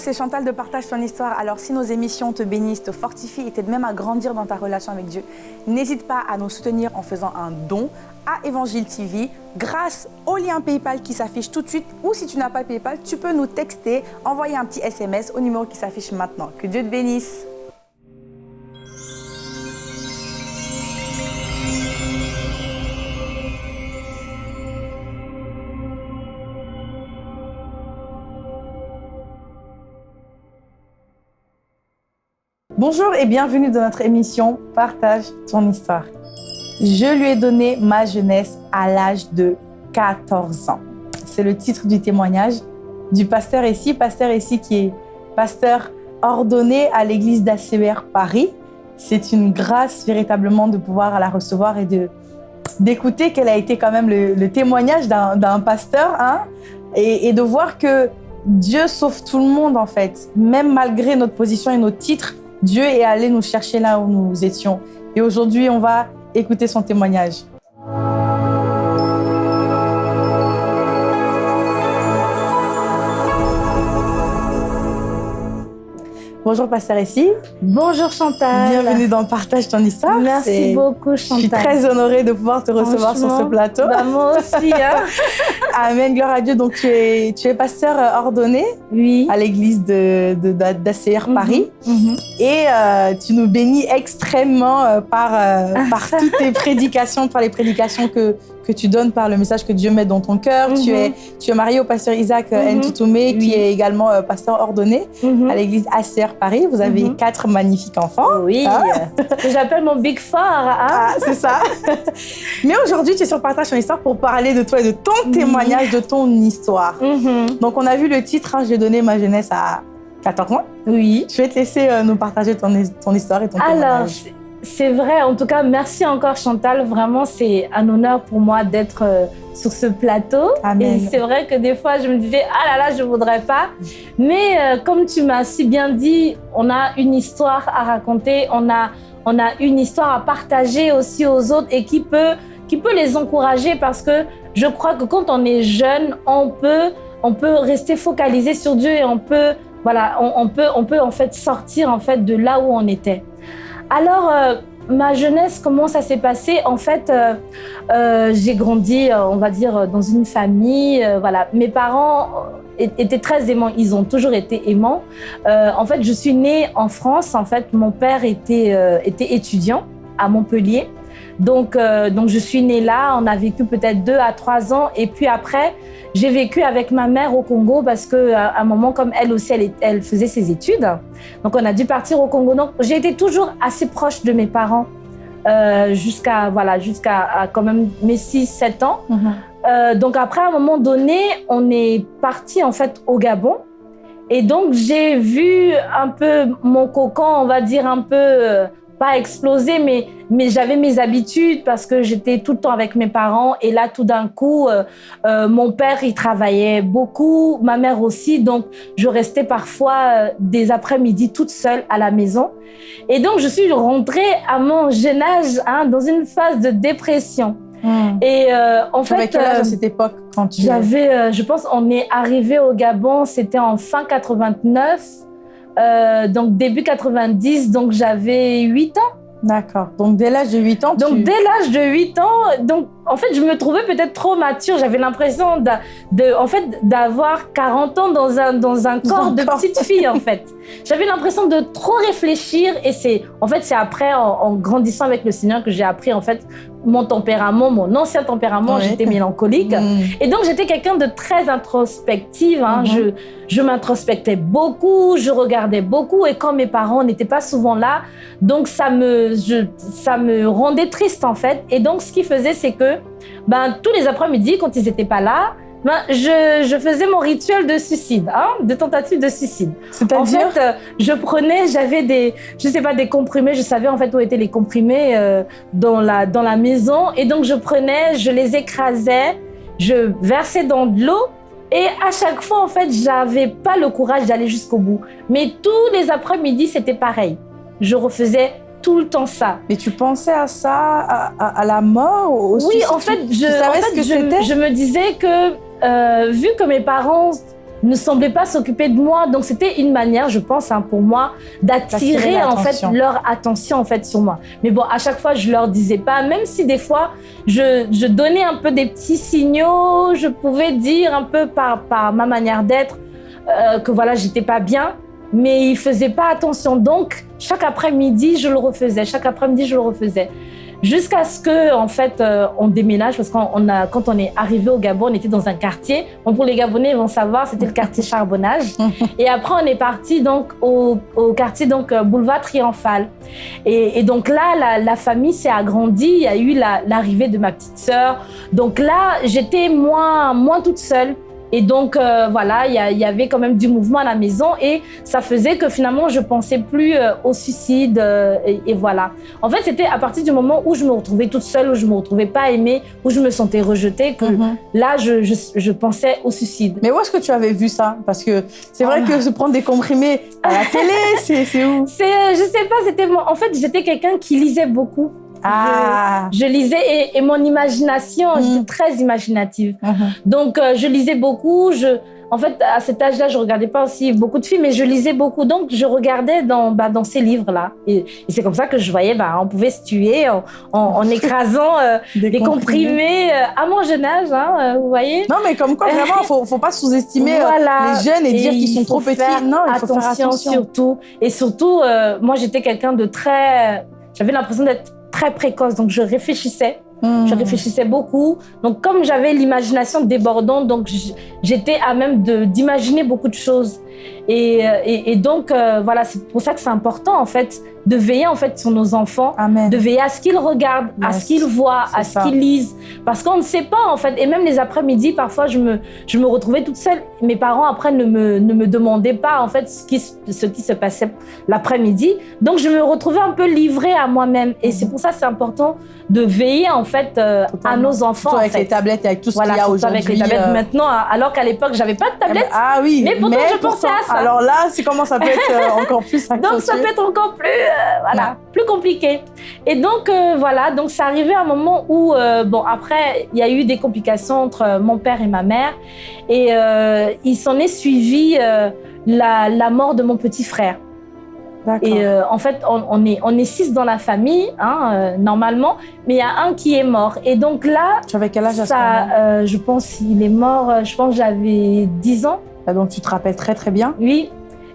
c'est Chantal de Partage ton histoire. Alors, si nos émissions te bénissent, te fortifient et t'aident même à grandir dans ta relation avec Dieu, n'hésite pas à nous soutenir en faisant un don à Évangile TV grâce au lien PayPal qui s'affiche tout de suite. Ou si tu n'as pas PayPal, tu peux nous texter, envoyer un petit SMS au numéro qui s'affiche maintenant. Que Dieu te bénisse. Bonjour et bienvenue dans notre émission Partage ton histoire. Je lui ai donné ma jeunesse à l'âge de 14 ans. C'est le titre du témoignage du pasteur ici, pasteur ici qui est pasteur ordonné à l'église d'ACER Paris. C'est une grâce véritablement de pouvoir la recevoir et d'écouter qu'elle a été quand même le, témoignage d'un pasteur hein, et de voir que Dieu sauve tout le monde en fait, même malgré notre position et nos titres, Dieu est allé nous chercher là où nous étions. Et aujourd'hui, on va écouter son témoignage. Bonjour Pasteur ici. Bonjour Chantal. Bienvenue dans Partage ton histoire. Merci beaucoup Chantal. Je suis très honorée de pouvoir te recevoir sur ce plateau. Bah, moi aussi. Hein. Amen, gloire à Dieu. Donc tu es, tu es pasteur ordonné oui. à l'église d'ACR de, Mhm. Paris. Mhm. Et euh, tu nous bénis extrêmement euh, par, euh, par toutes tes prédications, par les prédications que, que tu donnes, par le message que Dieu met dans ton cœur. tu, Mhm. es, tu es marié au pasteur Isaac. Ntutume, qui est également euh, pasteur ordonné Mhm. à l'église ACR Paris. Vous avez Mhm. quatre magnifiques enfants. Oui, Ah. que j'appelle mon Big Four. hein. Ah, c'est ça. Mais aujourd'hui, tu es sur Partage ton histoire pour parler de toi et de ton témoignage, de ton histoire. Donc, on a vu le titre, hein, J'ai donné ma jeunesse à 14 ans. Oui. Je vais te laisser euh, nous partager ton, ton histoire et ton Alors, témoignage. C'est- vrai. En tout cas, merci encore Chantal. Vraiment, c'est un honneur pour moi d'être euh, sur ce plateau. Amen. Et c'est vrai que des fois, je me disais, ah là là, je voudrais pas. Mais euh, comme tu m'as si bien dit, on a une histoire à raconter, on a, on a une histoire à partager aussi aux autres et qui peut, qui peut les encourager parce que je crois que quand on est jeune, on peut, on peut rester focalisé sur Dieu et on peut, voilà, on, on peut, on peut en fait sortir en fait de là où on était. Alors, euh, ma jeunesse, comment ça s'est passé? En fait, euh, euh, j'ai grandi, on va dire, dans une famille. voilà, mes parents étaient très aimants. Ils ont toujours été aimants. En fait, je suis née en France. En fait, mon père était, était étudiant à Montpellier. Donc, euh, donc, je suis née là. On a vécu peut-être deux à trois ans. Et puis après, j'ai vécu avec ma mère au Congo parce que à un moment, comme elle aussi, elle, elle faisait ses études. Donc, on a dû partir au Congo. Donc, j'ai été toujours assez proche de mes parents euh, jusqu'à voilà, jusqu'à quand même mes 6-7 ans. Mhm. Euh, donc après, à un moment donné, on est parti en fait au Gabon. Et donc, j'ai vu un peu mon cocon, on va dire un peu, euh, pas exploser, mais, mais j'avais mes habitudes parce que j'étais tout le temps avec mes parents. Et là, tout d'un coup, euh, euh, mon père, il travaillait beaucoup, ma mère aussi. Donc, je restais parfois euh, des après-midi toute seule à la maison. Et donc, je suis rentrée à mon jeune âge hein, dans une phase de dépression. Mhm. Et euh, en fait, quel âge à cette époque quand tu... j'avais, euh, je pense, on est arrivé au Gabon, c'était en fin 89, euh, donc début 90, donc j'avais 8 ans. D'accord. Donc, dès l'âge de 8 ans, Donc tu... dès l'âge de 8 ans, donc en fait, je me trouvais peut-être trop mature. J'avais l'impression de, de- en fait, d'avoir 40 ans dans un, dans un corps de petite fille, en fait. J'avais l'impression de trop réfléchir et c'est, en fait, c'est après, en, en grandissant avec le Seigneur, que j'ai appris, en fait, mon tempérament, mon ancien tempérament. Ouais. J'étais mélancolique. Mhm. Et donc, j'étais quelqu'un de très introspective. hein. Mhm. Je, je m'introspectais beaucoup, je regardais beaucoup. Et quand mes parents n'étaient pas souvent là, donc ça me, je- ça me rendait triste, en fait. Et donc, ce qu'ils faisaient, c'est que ben, tous les après-midi, quand ils n'étaient pas là, ben, je, je faisais mon rituel de suicide, hein, de tentative de suicide. En C'est-à-dire... fait, euh, je prenais, j'avais des, je sais pas, des comprimés. Je savais en fait où étaient les comprimés euh, dans la dans la maison, et donc je prenais, je les écrasais, je versais dans de l'eau, et à chaque fois en fait, j'avais pas le courage d'aller jusqu'au bout. Mais tous les après-midi, c'était pareil. Je refaisais tout le temps ça. Mais tu pensais à ça, à, à- à la mort au Oui, en fait, je, en fait, que je, me disais que, euh, vu que mes parents ne semblaient pas s'occuper de moi. Donc c'était une manière, je pense, hein, pour moi, d'attirer en fait leur attention en fait sur moi. Mais bon, à chaque fois, je leur disais pas, même si des fois, je, je donnais un peu des petits signaux, je pouvais dire un peu par, par ma manière d'être euh, que voilà, j'étais pas bien, mais ils faisaient pas attention. Donc chaque après-midi, je le refaisais. Chaque après-midi, je le refaisais. Jusqu'à ce que en fait euh, on déménage. Parce qu'on a quand on est arrivé au Gabon on était dans un quartier. Bon pour les Gabonais ils vont savoir c'était le quartier charbonnage. Et après on est parti donc au, au quartier donc euh, boulevard triomphal. Et, et donc là la, la famille s'est agrandie. Il y a eu l'arrivée de ma petite sœur. Donc là j'étais moins moins toute seule et donc, euh, voilà, il y, y, avait quand même du mouvement à la maison et ça faisait que finalement, je pensais plus euh, au suicide. Euh, et, et, voilà. En fait, c'était à partir du moment où je me retrouvais toute seule, où je me retrouvais pas aimée, où je me sentais rejetée, que mm -hmm. là, je, je, je, pensais au suicide. Mais où est-ce que tu avais vu ça? Parce que c'est vrai oh. que se prendre des comprimés à la télé, c'est où C'est, je sais pas, c'était En fait, j'étais quelqu'un qui lisait beaucoup. Ah. Je, je, lisais et, et, mon imagination, mmh. j'étais très imaginative. Mmh. Donc, euh, je lisais beaucoup. Je, en fait, à cet âge-là, je regardais pas aussi beaucoup de films, mais je lisais beaucoup. Donc, je regardais dans, bah, dans ces livres-là. Et, et c'est comme ça que je voyais, bah, on pouvait se tuer en, en, en écrasant euh, des, des, comprimés, euh, à mon jeune âge, hein, euh, vous voyez. Non, mais comme quoi, vraiment, faut, faut pas sous-estimer voilà. les jeunes et, et dire qu'ils sont trop petits. Non, il faut attention, faire attention. surtout. Et surtout, moi, j'étais quelqu'un de très... J'avais l'impression d'être très précoce, donc je réfléchissais. Mmh. Je réfléchissais beaucoup. Donc, comme j'avais l'imagination débordante, donc j'étais à même d'imaginer beaucoup de choses. Et, et, et donc, euh, voilà, c'est pour ça que c'est important, en fait, de veiller en fait sur nos enfants, Amen. de veiller à ce qu'ils regardent, yes. à ce qu'ils voient, à ce qu'ils lisent, parce qu'on ne sait pas en fait. Et même les après-midi, parfois je me je me retrouvais toute seule. Mes parents après ne me ne me demandaient pas en fait ce qui ce qui se passait l'après-midi. Donc je me retrouvais un peu livrée à moi-même. Et c'est pour ça c'est important de veiller en fait euh, à nos enfants. Surtout avec en fait. les tablettes et avec tout ce voilà, qu'il y a aujourd'hui. avec les tablettes euh... maintenant, alors qu'à l'époque j'avais pas de tablette. Ah oui. Mais pourtant mais je pensais à ça. Alors là, c'est comment ça peut être euh, encore plus Donc ça peut être encore plus voilà, non. plus compliqué. Et donc voilà, donc c'est arrivé à un moment où bon après il y a eu des complications entre mon père et ma mère et il s'en est suivi la, la mort de mon petit frère. Et euh, en fait, on, on, est, on est six dans la famille, hein, euh, normalement, mais il y a un qui est mort. Et donc là, tu avais quel âge à ça, euh, Je pense il est mort, je pense j'avais 10 ans. Ah, donc tu te rappelles très très bien Oui,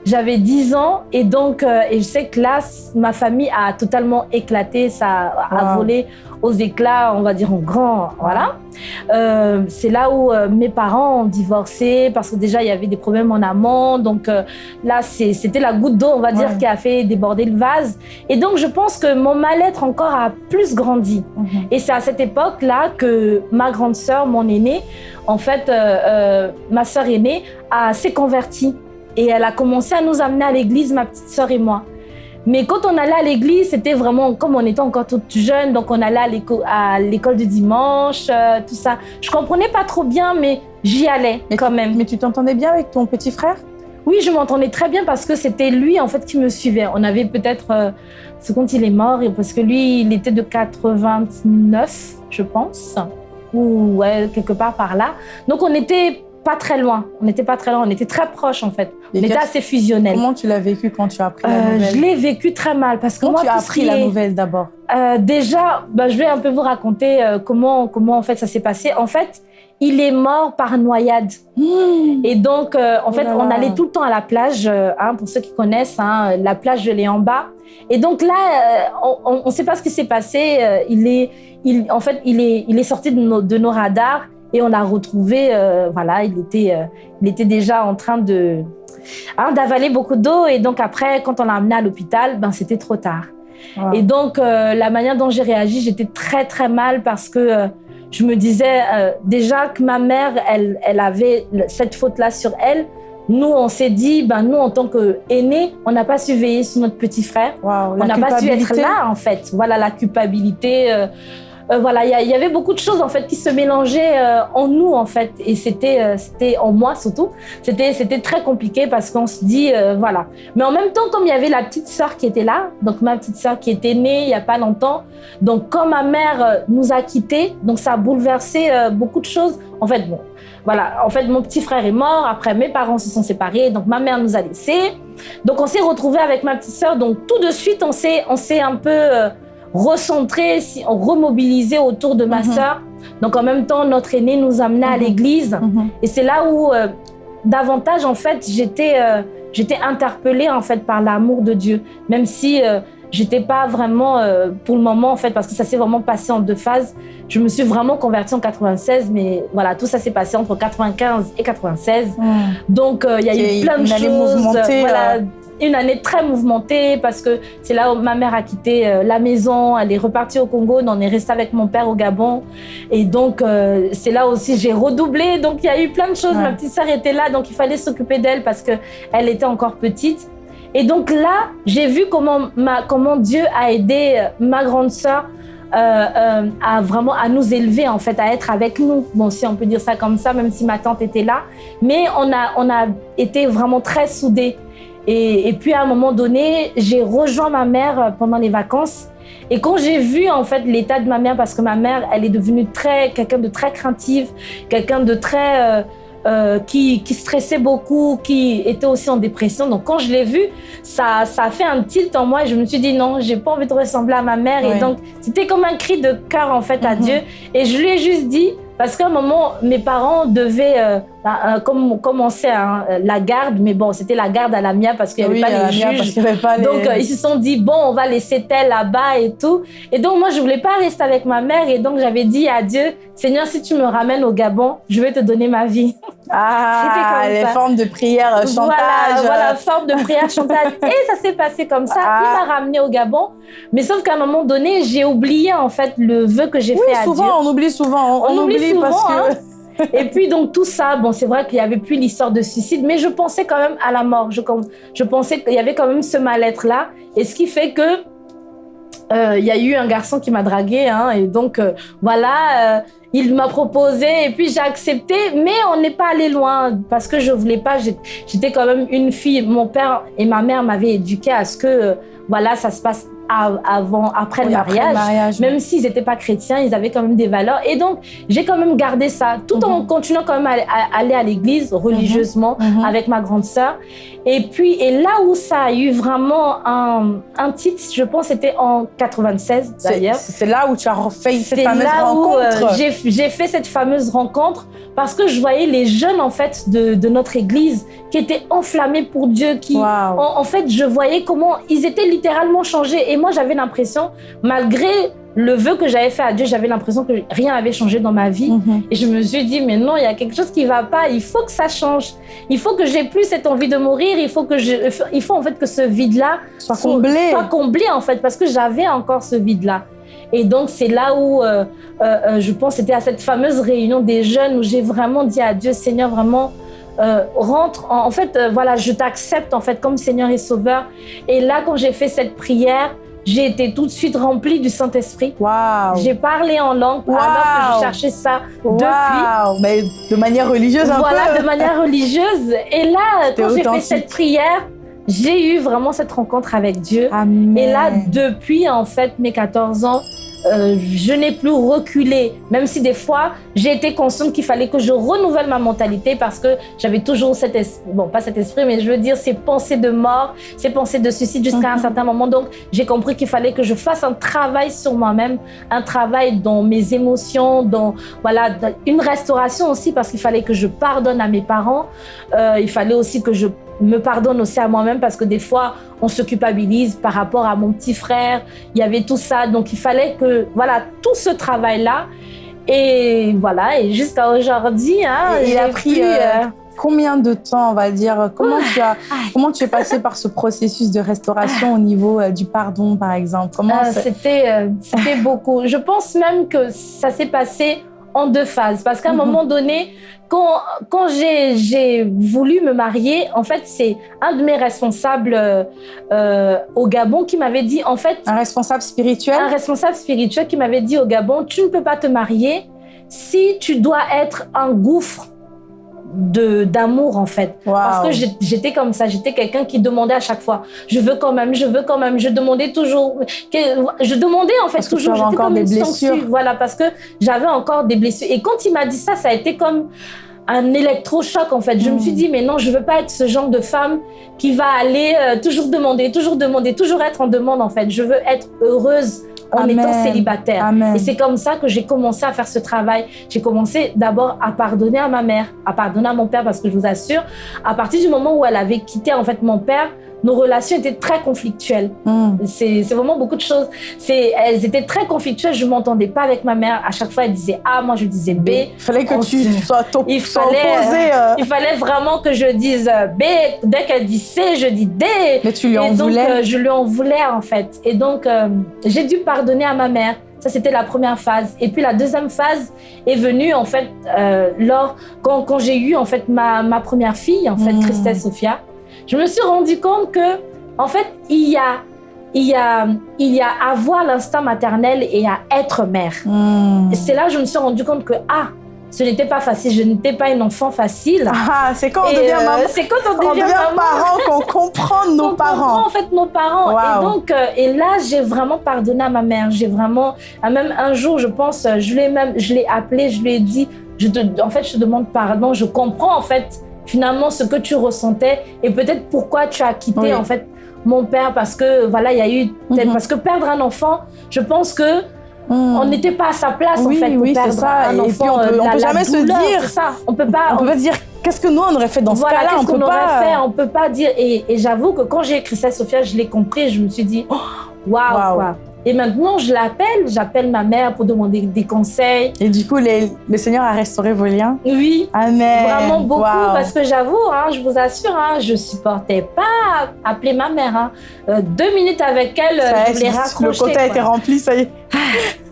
j'avais 10 ans et donc euh, et je sais que là ma famille a totalement éclaté, ça a, wow. volé aux éclats, on va dire en grand, voilà. Euh, c'est là où euh, mes parents ont divorcé parce que déjà il y avait des problèmes en amont, donc là c'était la goutte d'eau, on va dire, qui a fait déborder le vase. Et donc je pense que mon mal-être encore a plus grandi. Mm -hmm. Et c'est à cette époque-là que ma grande sœur, mon aînée, en fait, ma sœur aînée, s'est convertie et elle a commencé à nous amener à l'église, ma petite sœur et moi. Mais quand on allait à l'église, c'était vraiment comme on était encore toute jeune, donc on allait à l'école du dimanche, euh, tout ça. Je comprenais pas trop bien, mais j'y allais mais quand tu, même. Mais tu t'entendais bien avec ton petit frère? Oui, je m'entendais très bien parce que c'était lui en fait qui me suivait. On avait peut-être, euh, ce compte il est mort, parce que lui, il était de 89, je pense, ou ouais, quelque part par là. Donc on était pas très loin. On n'était pas très loin. On était très proches en fait. On était assez fusionnels. Comment tu l'as vécu quand tu as appris la euh, nouvelle Je l'ai vécu très mal parce que comment moi, tu as appris est... la nouvelle d'abord euh, Déjà, bah, je vais un peu vous raconter euh, comment comment en fait ça s'est passé. En fait, il est mort par noyade. Mmh. Et donc, euh, en oh fait, on allait tout le temps à la plage. Euh, hein, pour ceux qui connaissent, hein, la plage de Léamba. Et donc là, euh, on ne sait pas ce qui s'est passé. il est, il, en fait, il est, il est sorti de nos, de nos radars. Et on l'a retrouvé, euh, voilà, il était, euh, il était déjà en train de hein, d'avaler beaucoup d'eau. Et donc après, quand on l'a amené à l'hôpital, ben c'était trop tard. Wow. Et donc euh, la manière dont j'ai réagi, j'étais très très mal parce que je me disais déjà que ma mère, elle, elle avait cette faute-là sur elle. Nous, on s'est dit, ben nous, en tant qu'aînés, on n'a pas su veiller sur notre petit frère. Wow, on n'a pas su être là, en fait. Voilà la culpabilité euh, voilà, il y, avait beaucoup de choses en fait qui se mélangeaient euh, en nous en fait, et c'était, euh, c'était en moi surtout. C'était, c'était très compliqué parce qu'on se dit voilà. Mais en même temps, comme il y avait la petite sœur qui était là, donc ma petite sœur qui était née il y a pas longtemps, donc quand ma mère nous a quittés, donc ça a bouleversé beaucoup de choses. En fait, bon, voilà, en fait mon petit frère est mort. Après mes parents se sont séparés, donc ma mère nous a laissés. Donc on s'est retrouvés avec ma petite sœur. Donc tout de suite on s'est, on s'est un peu recentrer, remobiliser autour de ma mhm. sœur. Donc en même temps, notre aîné nous amenait à mhm. l'église. Mhm. Et c'est là où euh, davantage, en fait, j'étais euh, j'étais interpellée en fait par l'amour de Dieu, même si euh, j'étais pas vraiment pour le moment en fait parce que ça s'est vraiment passé en deux phases. Je me suis vraiment convertie en 96, mais voilà tout ça s'est passé entre 95 et 96. Donc il y a eu plein de choses. Voilà, une année très mouvementée parce que c'est là où ma mère a quitté euh, la maison, elle est repartie au Congo, on est resté avec mon père au Gabon. Et donc, euh, c'est là aussi j'ai redoublé. Donc, il y a eu plein de choses. Ma petite sœur était là, donc il fallait s'occuper d'elle parce qu'elle était encore petite. Et donc là, j'ai vu comment, ma, comment Dieu a aidé euh, ma grande sœur à vraiment à nous élever en fait, à être avec nous. Bon, si on peut dire ça comme ça, même si ma tante était là, mais on a on a été vraiment très soudés. Et, puis à un moment donné, j'ai rejoint ma mère pendant les vacances. Et quand j'ai vu en fait l'état de ma mère, parce que ma mère, elle est devenue très quelqu'un de très craintive, quelqu'un de très euh, euh, qui, qui, stressait beaucoup, qui était aussi en dépression. Donc quand je l'ai vue, ça, ça a fait un tilt en moi et je me suis dit non, j'ai pas envie de ressembler à ma mère. Et donc c'était comme un cri de cœur en fait à mhm. Dieu. Et je lui ai juste dit parce qu'à un moment, mes parents devaient euh, bah, euh, comme, hein, la garde, mais bon, c'était la garde à la mienne parce qu'il n'y avait, pas les juges. Donc, euh, ils se sont dit, bon, on va laisser tel là-bas et tout. Et donc, moi, je voulais pas rester avec ma mère. Et donc, j'avais dit à Dieu, Seigneur, si tu me ramènes au Gabon, je vais te donner ma vie. Ah, les formes de prière, chantage. Voilà, voilà, forme de prière, chantage. et ça s'est passé comme ça. Ah. Il m'a ramené au Gabon. Mais sauf qu'à un moment donné, j'ai oublié, en fait, le vœu que j'ai fait à souvent, Dieu. On oublie souvent. On, oublie, souvent, parce que... Hein. Et puis donc tout ça, bon c'est vrai qu'il y avait plus l'histoire de suicide, mais je pensais quand même à la mort. Je, pensais qu'il y avait quand même ce mal-être là, et ce qui fait que euh, il y a eu un garçon qui m'a dragué, hein, et donc euh, voilà, euh, il m'a proposé et puis j'ai accepté, mais on n'est pas allé loin parce que je voulais pas. J'étais quand même une fille. Mon père et ma mère m'avaient éduquée à ce que voilà, ça se passe avant, après le mariage, même s'ils n'étaient pas chrétiens, ils avaient quand même des valeurs. Et donc, j'ai quand même gardé ça, tout en mhm. continuant quand même à, aller à l'église religieusement mhm. Mhm. avec ma grande sœur. Et puis, et là où ça a eu vraiment un, un titre, je pense, c'était en 96 d'ailleurs. C'est là où tu as fait cette fameuse là rencontre. Euh, j'ai fait cette fameuse rencontre parce que je voyais les jeunes en fait de, de notre église qui étaient enflammés pour Dieu, qui en, fait je voyais comment ils étaient littéralement changés. Et moi j'avais l'impression, malgré le vœu que j'avais fait à Dieu, j'avais l'impression que rien n'avait changé dans ma vie. Mhm. Et je me suis dit, mais non, il y a quelque chose qui va pas. Il faut que ça change. Il faut que j'ai plus cette envie de mourir. Il faut que je, il faut en fait que ce vide-là soit comblé. Soit comblé en fait, parce que j'avais encore ce vide-là. Et donc, c'est là où euh, euh, euh, je pense, c'était à cette fameuse réunion des jeunes où j'ai vraiment dit à Dieu, Seigneur, vraiment, rentre. En, fait, voilà, je t'accepte en fait comme Seigneur et Sauveur. Et là, quand j'ai fait cette prière, j'ai été tout de suite remplie du Saint-Esprit. Wow. J'ai parlé en langue alors que je cherchais ça depuis. Mais de manière religieuse un voilà, de manière religieuse. Et là, quand j'ai fait cette prière, j'ai eu vraiment cette rencontre avec Dieu. Et là, depuis en fait mes 14 ans, euh, je n'ai plus reculé, même si des fois, j'ai été consciente qu'il fallait que je renouvelle ma mentalité parce que j'avais toujours cet esprit, bon, pas cet esprit, mais je veux dire ces pensées de mort, ces pensées de suicide jusqu'à un mhm. certain moment. Donc, j'ai compris qu'il fallait que je fasse un travail sur moi-même, un travail dans mes émotions, dans, voilà, une restauration aussi parce qu'il fallait que je pardonne à mes parents. Euh, il fallait aussi que je me pardonne aussi à moi-même parce que des fois, on se culpabilise par rapport à mon petit frère. Il y avait tout ça. Donc, il fallait que, voilà, tout ce travail-là. Et voilà, et jusqu'à aujourd'hui, hein, il a pris euh, euh, combien de temps, on va dire? Comment tu as, comment tu es passé par ce processus de restauration au niveau euh, du pardon, par exemple? Comment C'était, c'était beaucoup. Je pense même que ça s'est passé en deux phases. Parce qu'à un Mhm. moment donné, quand, quand j'ai voulu me marier, en fait, c'est un de mes responsables euh, euh, au Gabon qui m'avait dit, en fait, Un responsable spirituel? un responsable spirituel qui m'avait dit au Gabon, tu ne peux pas te marier si tu dois être un gouffre d'amour en fait. Parce que j'étais comme ça. J'étais quelqu'un qui demandait à chaque fois. Je veux quand même je veux quand même. Je demandais toujours je demandais en fait Parce toujours. j'étais encore comme des une blessures. voilà parce que j'avais encore des blessures. Et quand il m'a dit ça ça a été comme un électrochoc en fait. Je me suis dit mais non je veux pas être ce genre de femme qui va aller euh, toujours demander toujours demander toujours être en demande en fait. Je veux être heureuse en Amen. étant célibataire Amen. et c'est comme ça que j'ai commencé à faire ce travail. J'ai commencé d'abord à pardonner à ma mère, à pardonner à mon père, parce que je vous assure, à partir du moment où elle avait quitté en fait mon père, nos relations étaient très conflictuelles. Hmm. C'est vraiment beaucoup de choses. Elles étaient très conflictuelles. Je m'entendais pas avec ma mère. À chaque fois, elle disait A, moi je disais B. Il fallait que tu sois, Il fallait, opposé. euh, Il fallait vraiment que je dise euh, B. Dès qu'elle dit C, je dis D. Mais tu lui en Et donc, voulais. euh, je lui en voulais, en fait. Et donc, euh, j'ai dû pardonner à ma mère. Ça, c'était la première phase. Et puis, la deuxième phase est venue, en fait, euh, lors, quand, quand j'ai eu, en fait, ma, ma première fille, en fait, Mm. Christelle Sophia. Je me suis rendu compte que, en fait, il y a, il y a, il y a avoir l'instinct maternel et à être mère. Hmm. C'est là que je me suis rendu compte que, ah, ce n'était pas facile. Je n'étais pas une enfant facile. Ah, c'est quand on Et, devient euh, maman. C'est quand on On devient, devient maman parent qu'on comprend nos on parents. comprend en fait nos parents. Wow. Et donc, euh, et là, j'ai vraiment pardonné à ma mère. J'ai vraiment, même un jour, je pense, euh, je l'ai même, je l'ai appelé, je lui ai dit, je te, en fait, je te demande pardon. Je comprends en fait finalement ce que tu ressentais et peut-être pourquoi tu as quitté Oui. en fait mon père parce que voilà, il y a eu tel- Mhm. parce que perdre un enfant, je pense que Hmm. on n'était pas à sa place Oui, en fait pour oui, c'est perdre ça. un Et enfant. puis, on peut- euh, on la- peut la jamais se dire- ça. On peut pas. On peut pas dire qu'est-ce que nous on aurait fait dans voilà, ce cas-là. On qu'est-ce peut qu'on pas. fait? On peut pas dire. Et, et j'avoue que quand j'ai écrit ça, Sophia, je l'ai compris. Je me suis dit, oh, waouh, Waouh. quoi. Et maintenant, je l'appelle. J'appelle ma mère pour demander des conseils. Et du coup, les- le Seigneur a restauré vos liens? Oui, Amen. vraiment beaucoup. Parce que j'avoue, hein, je vous assure, hein, je supportais pas appeler ma mère. hein. Euh, deux minutes avec elle, Ça je voulais le raccrocher. côté a quoi. été rempli, ça y est.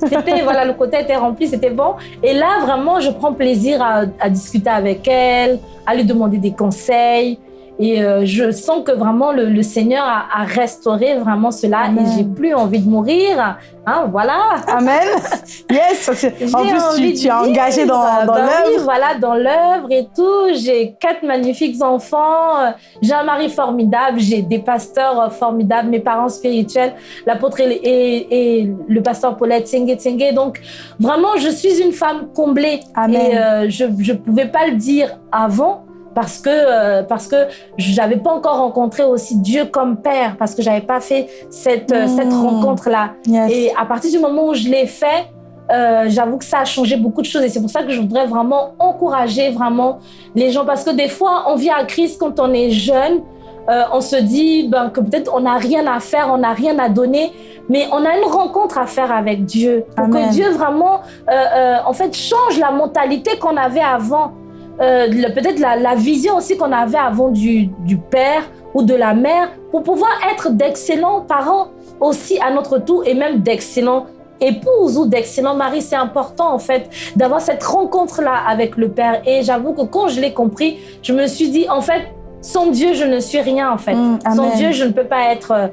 C'était, voilà, le côté était rempli, c'était bon. Et là, vraiment, je prends plaisir à, à discuter avec elle, à lui demander des conseils. Et euh, je sens que vraiment le, le Seigneur a, a restauré vraiment cela Amen. et j'ai plus envie de mourir. Hein, voilà. Amen. Yes. En plus, tu, tu es engagé dans, dans Ben oui, l'œuvre. voilà, dans l'œuvre et tout. J'ai quatre magnifiques enfants. euh, J'ai un mari formidable. J'ai des pasteurs euh, formidables. Mes parents spirituels, l'apôtre et, et- et le pasteur Paulette Tsenge Tsenge. Donc, vraiment, je suis une femme comblée. Amen. Et euh, je ne pouvais pas le dire avant parce que euh, parce que j'avais pas encore rencontré aussi Dieu comme père parce que j'avais pas fait cette euh, cette Mm. rencontre là Yes. et à partir du moment où je l'ai fait, euh, j'avoue que ça a changé beaucoup de choses. Et c'est pour ça que je voudrais vraiment encourager vraiment les gens. Parce que des fois, on vient à Christ quand on est jeune. euh, on se dit ben, que peut-être on n'a rien à faire, on n'a rien à donner. Mais on a une rencontre à faire avec Dieu. Pour que Dieu vraiment, euh, en fait, change la mentalité qu'on avait avant. Euh, peut-être la, la vision aussi qu'on avait avant du, du père ou de la mère pour pouvoir être d'excellents parents aussi à notre tour et même d'excellents épouses ou d'excellents maris. C'est important en fait d'avoir cette rencontre-là avec le Père. Et j'avoue que quand je l'ai compris, je me suis dit en fait, sans Dieu, je ne suis rien en fait. Mm, sans. Dieu, je ne peux pas être euh,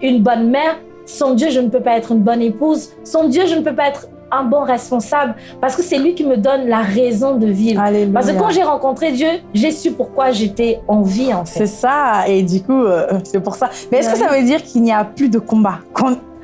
une bonne mère. Sans Dieu, je ne peux pas être une bonne épouse. Sans Dieu, je ne peux pas être un bon responsable parce que c'est lui qui me donne la raison de vivre. Alléluia. Parce que quand j'ai rencontré Dieu, j'ai su pourquoi j'étais en vie en C'est fait. ça, et du coup, euh, c'est pour ça. Mais est-ce que ça veut dire qu'il n'y a plus de combat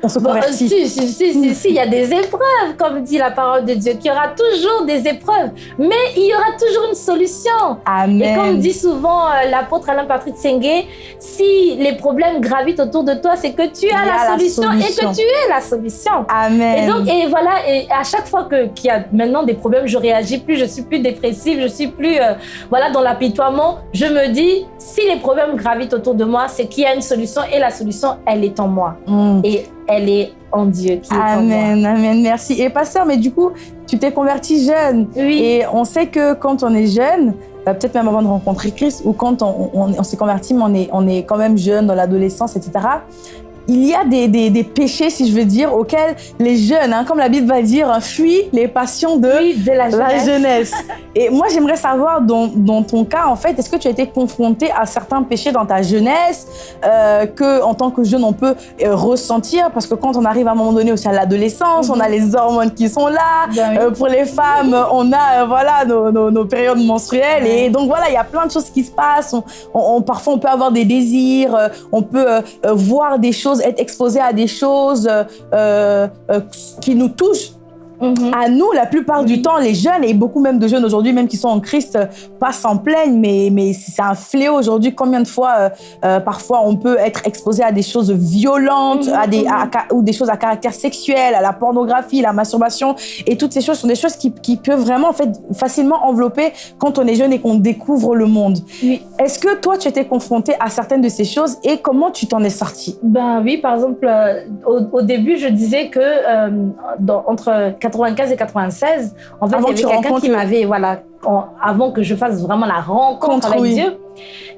on se Bon, convertit si, si, si, si, si, il y a des épreuves, comme dit la parole de Dieu, qu'il y aura toujours des épreuves, mais il y aura toujours une solution. Amen. Et comme dit souvent euh, l'apôtre Alain Patrick Sengue, si les problèmes gravitent autour de toi, c'est que tu as la, la solution, et que tu es la solution. Amen. Et donc, et voilà, et à chaque fois qu'il y a maintenant des problèmes, je réagis plus, je suis plus dépressive, je suis plus, euh, voilà, dans l'apitoiement. Je me dis, si les problèmes gravitent autour de moi, c'est qu'il y a une solution, et la solution, elle est en moi, Mm. et elle est en Dieu qui est en moi. Amen, amen, merci. Et pasteur, mais du coup, tu t'es converti jeune. Oui. Et on sait que quand on est jeune, euh, peut-être même avant de rencontrer Christ, ou quand on, on- on s'est converti, mais on est, on est quand même jeune, dans l'adolescence, etc., il y a des, des, des, péchés, si je veux dire, auxquels les jeunes, hein, comme la Bible va dire, fuient les passions de, de la, jeunesse. la, jeunesse. Et moi, j'aimerais savoir, dans, dans, ton cas, en fait, est-ce que tu as été confronté à certains péchés dans ta jeunesse euh, que, en tant que jeune, on peut euh, ressentir? Parce que quand on arrive à un moment donné aussi à l'adolescence, on a les hormones qui sont là. Ben oui. euh, pour les femmes, on a voilà nos, nos, nos, périodes menstruelles. Et donc voilà, il y a plein de choses qui se passent. On, on, parfois, on peut avoir des désirs, on peut euh, voir des choses, être exposé à des choses euh, qui nous touchent Mmh. À nous, la plupart du temps, les jeunes, et beaucoup même de jeunes aujourd'hui, même qui sont en Christ, pas s'en plaignent, mais, mais c'est un fléau aujourd'hui. Combien de fois, euh, euh, parfois, on peut être exposé à des choses violentes, mmh. à des, à, à, ou des choses à caractère sexuel, à la pornographie, la masturbation, et toutes ces choses sont des choses qui, qui peuvent vraiment, en fait, facilement envelopper quand on est jeune et qu'on découvre le monde. Oui. Est-ce que toi, tu étais confronté à certaines de ces choses et comment tu t'en es sorti? Ben oui, par exemple, euh, au, au, début, je disais que dans, entre 95 et 96, en fait, Avant il y avait quelqu'un qui m'avait, voilà, avant que je fasse vraiment la rencontre Contre, avec oui. Dieu,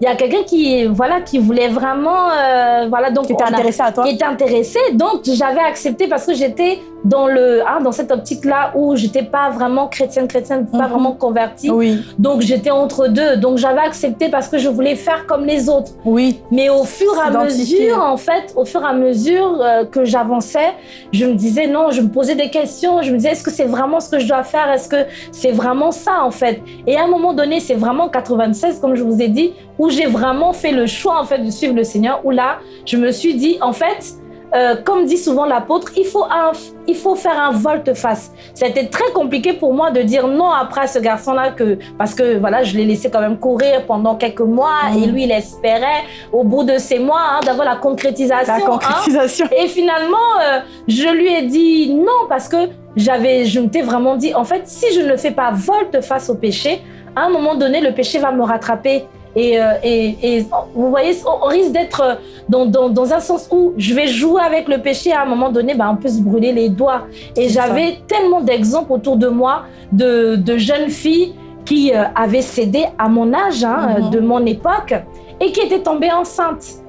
il y a quelqu'un qui, voilà, qui voulait vraiment, euh, voilà, donc qui était intéressé à toi, qui était intéressé, donc j'avais accepté parce que j'étais dans le, hein, dans cette optique-là où j'étais pas vraiment chrétienne, chrétienne, pas mm -hmm. vraiment convertie, oui. donc j'étais entre deux, donc j'avais accepté parce que je voulais faire comme les autres. Oui. Mais au fur et à mesure, en fait, au fur et à mesure euh, que j'avançais, je me disais non, je me posais des questions, je me disais est-ce que c'est vraiment ce que je dois faire, est-ce que c'est vraiment ça en fait? Et à un moment donné, c'est vraiment 96, comme je vous ai dit, où j'ai vraiment fait le choix en fait de suivre le Seigneur, où là, je me suis dit en fait, euh, comme dit souvent l'apôtre, il faut un, il faut faire un volte-face. C'était très compliqué pour moi de dire non après ce garçon-là que parce que voilà, je l'ai laissé quand même courir pendant quelques mois mmh. et lui il espérait au bout de ces mois hein, d'avoir la concrétisation. La concrétisation. Hein. Et finalement, euh, je lui ai dit non parce que j'avais, je m'étais vraiment dit en fait si je ne fais pas volte-face au péché, à un moment donné le péché va me rattraper. Et, euh, et, et, vous voyez, on risque d'être dans, dans, dans, un sens où je vais jouer avec le péché. À un moment donné, bah, on peut se brûler les doigts. Et j'avais tellement d'exemples autour de moi de, de jeunes filles qui euh, avaient cédé à mon âge, hein, mm -hmm. de mon époque, et qui étaient tombées enceintes.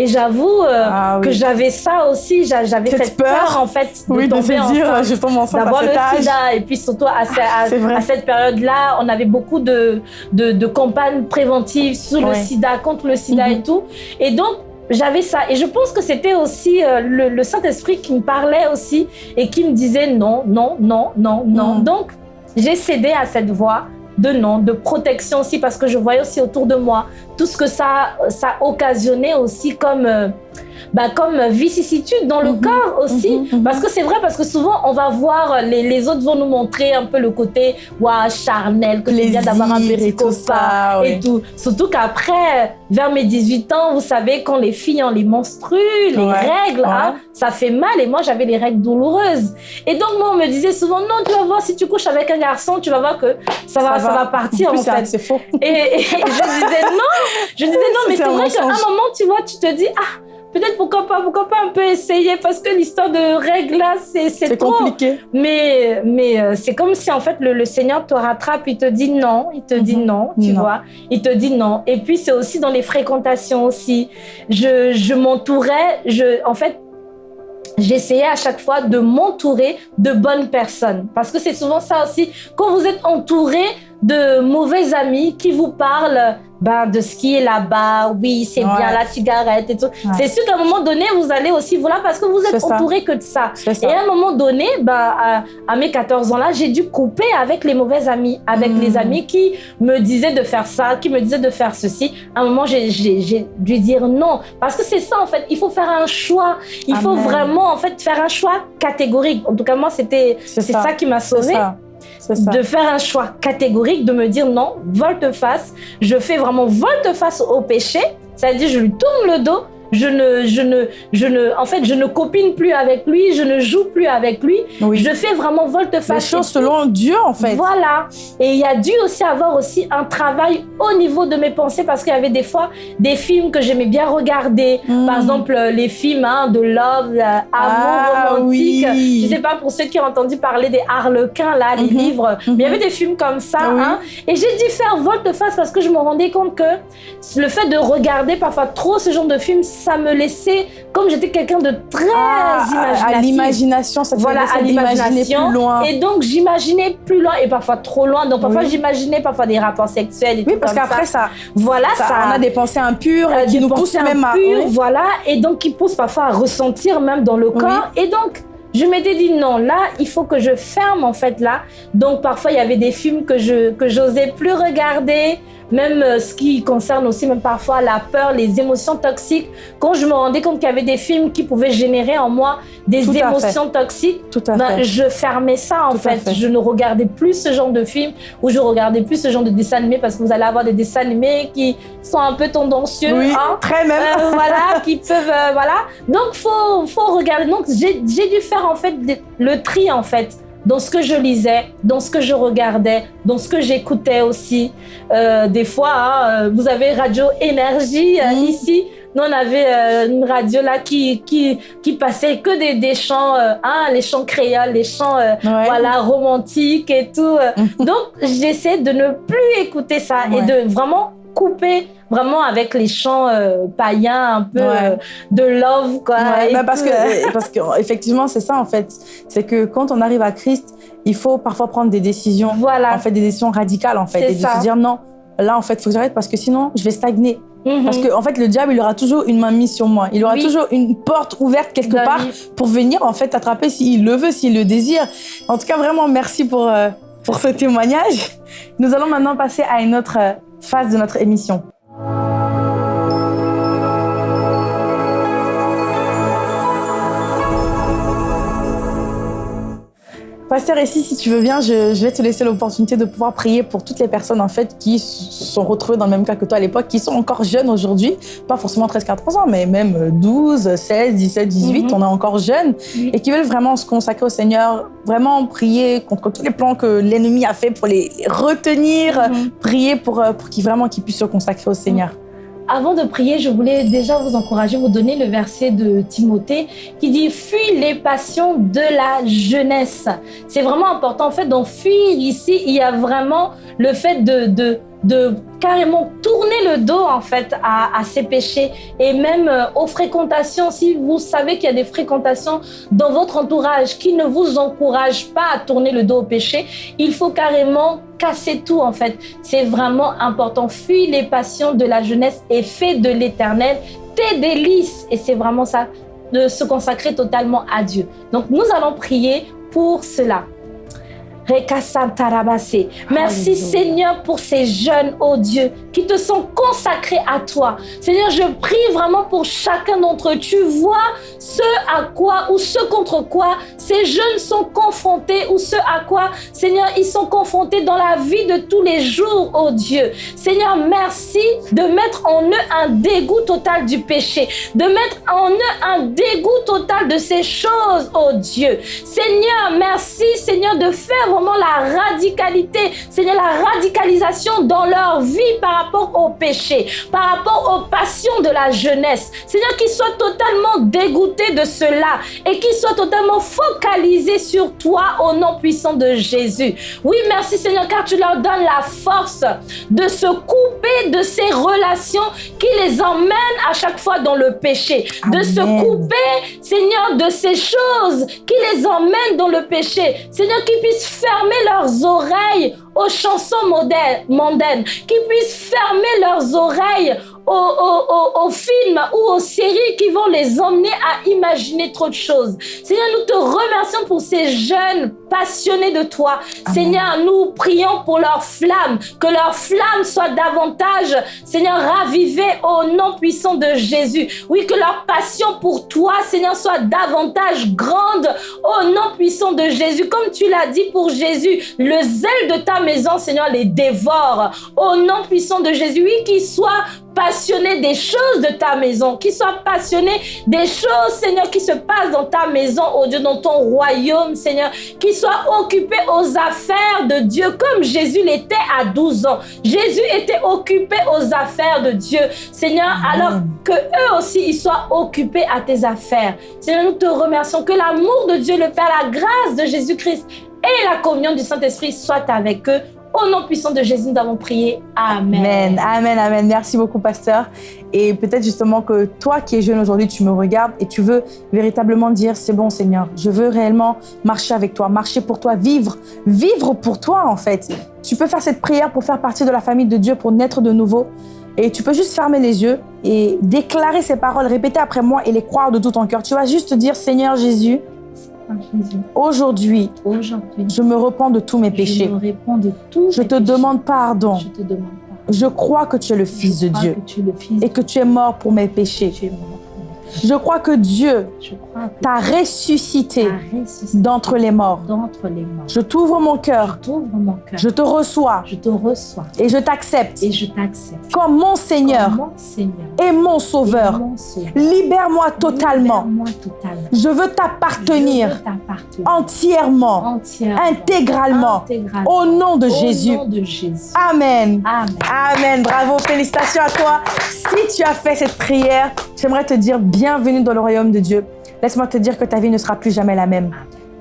Et j'avoue euh, ah, oui. que j'avais ça aussi, j'avais cette, cette peur, peur, en fait de oui, tomber de se dire, je tombe enceinte d'avoir le âge. sida. Et puis surtout à, à, à cette période-là, on avait beaucoup de, de, de campagnes préventives sur ouais. le sida, contre le sida -hmm. et tout. Et donc, j'avais ça. Et je pense que c'était aussi euh, le, le Saint-Esprit qui me parlait aussi et qui me disait non, non, non, non, non. Mm. Donc, j'ai cédé à cette voix de non, de protection aussi, parce que je voyais aussi autour de moi tout ce que ça, ça occasionnait aussi comme, euh, bah, comme vicissitude dans le -hmm, corps aussi. Mm -hmm, parce que c'est vrai, parce que souvent, on va voir, les, les, autres vont nous montrer un peu le côté ouais, charnel, que c'est bien d'avoir un péricopa et tout. Surtout qu'après, vers mes 18 ans, vous savez, quand les filles ont les menstrues, les ouais, règles, ouais. Hein, ça fait mal. Et moi, j'avais les règles douloureuses. Et donc, moi, on me disait souvent, non, tu vas voir, si tu couches avec un garçon, tu vas voir que ça, va, ça va, partir, en, en fait. C'est faux. Et, et, je disais non. Je disais non, mais c'est vrai qu'à un moment, tu vois, tu te dis, ah, peut-être pourquoi pas, pourquoi pas un peu essayer parce que l'histoire de règles là, c'est trop compliqué. Mais, mais euh, c'est comme si en fait le, le, Seigneur te rattrape, il te dit non, il te mm -hmm. dit non, tu non. vois, il te dit non. Et puis c'est aussi dans les fréquentations aussi. Je, je m'entourais, je, en fait, j'essayais à chaque fois de m'entourer de bonnes personnes parce que c'est souvent ça aussi. Quand vous êtes entouré de mauvais amis qui vous parlent ben, de ce qui est là-bas, oui, c'est ouais. bien la cigarette et tout. Ouais. C'est sûr qu'à un moment donné, vous allez aussi, voilà, parce que vous êtes entouré que de ça. ça. Et à un moment donné, ben, à, à mes 14 ans-là, j'ai dû couper avec les mauvais amis, avec mmh. les amis qui me disaient de faire ça, qui me disaient de faire ceci. À un moment, j'ai dû dire non. Parce que c'est ça, en fait, il faut faire un choix. Il Amen. faut vraiment, en fait, faire un choix catégorique. En tout cas, moi, c'était ça. ça qui m'a sauvée de faire un choix catégorique, de me dire non, volte-face, je fais vraiment volte-face au péché, c'est-à-dire je lui tourne le dos, je ne, je ne, je ne, en fait, je ne copine plus avec lui, je ne joue plus avec lui. Oui. Je fais vraiment volte-face. Les choses selon Dieu, en fait. Voilà. Et il y a dû aussi avoir aussi un travail au niveau de mes pensées parce qu'il y avait des fois des films que j'aimais bien regarder. Mmh. Par exemple, les films hein, de love, euh, amour ah, romantique. Oui. Je sais pas pour ceux qui ont entendu parler des Harlequins, là, les mmh. livres. Mmh. Mais il y avait des films comme ça. Ah, oui. hein, et j'ai dû faire volte-face parce que je me rendais compte que le fait de regarder parfois trop ce genre de films, ça me laissait, comme j'étais quelqu'un de très ah, imaginatif. À l'imagination, ça te voilà, à l'imagination plus loin. Et donc, j'imaginais plus loin et parfois trop loin. Donc, parfois, j'imaginais parfois des rapports sexuels et Oui, parce qu'après, ça. voilà, ça, On a des pensées impures euh, qui nous poussent même à. Voilà, et donc qui poussent parfois à ressentir même dans le corps. Et donc, je m'étais dit non, là, il faut que je ferme en fait là. Donc parfois, il y avait des films que je que j'osais plus regarder même euh, ce qui concerne aussi même parfois la peur, les émotions toxiques. Quand je me rendais compte qu'il y avait des films qui pouvaient générer en moi des émotions toxiques, ben, je fermais ça en fait. Je ne regardais plus ce genre de film ou je regardais plus ce genre de dessin animé parce que vous allez avoir des dessins animés qui sont un peu tendancieux. Oui, hein. très même. Euh, voilà, qui peuvent, euh, voilà. Donc faut, faut regarder. Donc j'ai dû faire en fait le tri en fait dans ce que je lisais, dans ce que je regardais, dans ce que j'écoutais aussi. Euh, des fois, hein, euh, vous avez Radio Énergie euh, ici. Nous, on avait une radio là qui, qui, qui passait que des, des chants, hein, les chants créoles, les chants voilà, romantiques et tout. Donc, j'essaie de ne plus écouter ça et de vraiment couper vraiment avec les chants euh, païens un peu euh, de love quoi. Bah, parce que parce que effectivement c'est ça en fait, c'est que quand on arrive à Christ, il faut parfois prendre des décisions, voilà. en fait des décisions radicales en fait et de se dire non, là en fait faut que j'arrête parce que sinon je vais stagner. Mhm. Parce que en fait le diable il aura toujours une main mise sur moi, il aura toujours une porte ouverte quelque bah part pour venir en fait attraper s'il le veut, s'il le désire. En tout cas vraiment merci pour euh, pour ce témoignage. Nous allons maintenant passer à une autre phase de notre émission. Pasteur, ici, si tu veux bien, je, vais te laisser l'opportunité de pouvoir prier pour toutes les personnes en fait qui se sont retrouvées dans le même cas que toi à l'époque, qui sont encore jeunes aujourd'hui, pas forcément 13-14 ans, mais même 12, 16, 17, 18, on est encore jeunes, et qui veulent vraiment se consacrer au Seigneur, vraiment prier contre tous les plans que l'ennemi a fait pour les, retenir, mhm. prier pour, euh, pour qu'ils vraiment qu'ils puissent se consacrer au Seigneur. Avant de prier, je voulais déjà vous encourager, vous donner le verset de Timothée qui dit « Fuis les passions de la jeunesse ». C'est vraiment important. En fait, dans « fuir » ici, il y a vraiment le fait de de carrément tourner le dos en fait à, ces péchés et même euh, aux fréquentations. Si vous savez qu'il y a des fréquentations dans votre entourage qui ne vous encouragent pas à tourner le dos au péché, il faut carrément casser tout en fait. C'est vraiment important. Fuis les passions de la jeunesse et fais de l'éternel tes délices. Et c'est vraiment ça, de se consacrer totalement à Dieu. Donc nous allons prier pour cela. Merci Seigneur pour ces jeunes, oh Dieu, qui te sont consacrés à toi. Seigneur, je prie vraiment pour chacun d'entre eux. Tu vois ce à quoi ou ce contre quoi ces jeunes sont confrontés ou ce à quoi, Seigneur, ils sont confrontés dans la vie de tous les jours, oh Dieu. Seigneur, merci de mettre en eux un dégoût total du péché, de mettre en eux un dégoût total de ces choses, oh Dieu. Seigneur, merci, Seigneur, de faire la radicalité, Seigneur, la radicalisation dans leur vie par rapport au péché, par rapport aux passions de la jeunesse. Seigneur, qu'ils soient totalement dégoûtés de cela et qu'ils soient totalement focalisés sur toi au nom puissant de Jésus. Oui, merci Seigneur, car tu leur donnes la force de se couper de ces relations qui les emmènent à chaque fois dans le péché, de se couper, Seigneur, de ces choses qui les emmènent dans le péché. Seigneur, qu'ils puissent fermer leurs oreilles aux chansons mondaines, qui puissent fermer leurs oreilles aux, films ou aux séries qui vont les emmener à imaginer trop de choses. Seigneur, nous te remercions pour ces jeunes passionnés de toi. Seigneur, nous prions pour leur flamme, que leur flamme soit davantage, Seigneur, ravivée au nom puissant de Jésus. Oui, que leur passion pour toi, Seigneur, soit davantage grande au nom puissant de Jésus. Comme tu l'as dit pour Jésus, le zèle de ta maison, Seigneur, les dévore au nom puissant de Jésus. Oui, qu'ils soient passionné des choses de ta maison, qui soit passionné des choses, Seigneur, qui se passent dans ta maison, oh Dieu, dans ton royaume, Seigneur, qui soit occupé aux affaires de Dieu, comme Jésus l'était à 12 ans. Jésus était occupé aux affaires de Dieu, Seigneur, alors que eux aussi, ils soient occupés à tes affaires. Seigneur, nous te remercions que l'amour de Dieu, le Père, la grâce de Jésus-Christ et la communion du Saint-Esprit soient avec eux Au nom puissant de Jésus, nous avons prié. Amen. Amen, amen, amen. Merci beaucoup, pasteur. Et peut-être justement que toi qui es jeune aujourd'hui, tu me regardes et tu veux véritablement dire, c'est bon Seigneur, je veux réellement marcher avec toi, marcher pour toi, vivre, vivre pour toi en fait. Tu peux faire cette prière pour faire partie de la famille de Dieu, pour naître de nouveau. Et tu peux juste fermer les yeux et déclarer ces paroles, répéter après moi et les croire de tout ton cœur. Tu vas juste dire, Seigneur Jésus, Aujourd'hui, Aujourd'hui, je me repens de tous mes je péchés. me réponds de tout. Je te demande pardon. Je te demande pardon. Je crois que tu es le Fils de Dieu et que tu es mort pour mes péchés. Je crois que Dieu Je crois que t'a ressuscité ressuscité d'entre les morts. d'entre les morts. Je t'ouvre mon cœur, je te reçois Je te reçois et je t'accepte et je t'accepte. comme mon Seigneur Comme mon Seigneur. et mon Sauveur. Libère-moi totalement. Je veux t'appartenir t'appartenir entièrement, entièrement, intégralement, intégralement. au nom de Au Jésus. nom de Jésus. Amen. Amen. Amen. Bravo. Félicitations à toi. Si tu as fait cette prière, j'aimerais te dire bienvenue dans le royaume de Dieu. Laisse-moi te dire que ta vie ne sera plus jamais la même.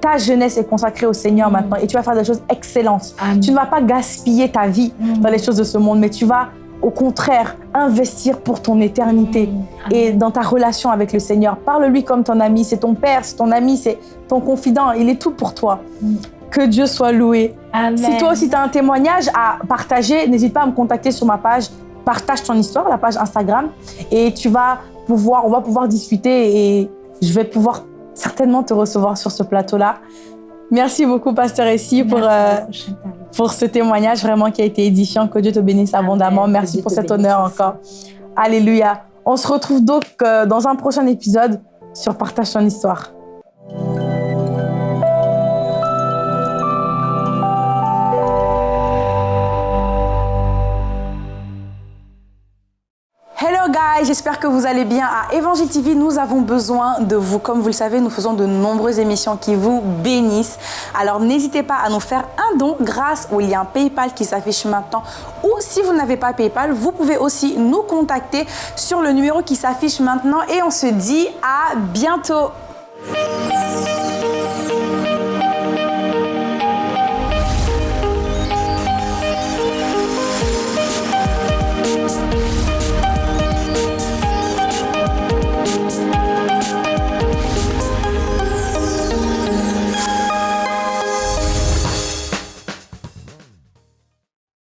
Ta jeunesse est consacrée au Seigneur maintenant et tu vas faire des choses excellentes. Amen. Tu ne vas pas gaspiller ta vie dans les choses de ce monde, mais tu vas au contraire investir pour ton éternité et dans ta relation avec le Seigneur. Parle-lui comme ton ami, c'est ton père, c'est ton ami, c'est ton confident, il est tout pour toi. Mm. Que Dieu soit loué. Amen. Si toi aussi tu as un témoignage à partager, n'hésite pas à me contacter sur ma page Partage ton histoire, la page Instagram, et tu vas pouvoir, on va pouvoir discuter et je vais pouvoir certainement te recevoir sur ce plateau-là. Merci beaucoup, Pasteur Essie, pour, euh, pour ce témoignage vraiment qui a été édifiant. Que Dieu te bénisse abondamment. Merci pour cet honneur encore. Alléluia. On se retrouve donc euh, dans un prochain épisode sur Partage ton histoire. J'espère que vous allez bien. À Évangile TV, nous avons besoin de vous. Comme vous le savez, nous faisons de nombreuses émissions qui vous bénissent. Alors n'hésitez pas à nous faire un don grâce au lien PayPal qui s'affiche maintenant. Ou si vous n'avez pas PayPal, vous pouvez aussi nous contacter sur le numéro qui s'affiche maintenant. Et on se dit à bientôt.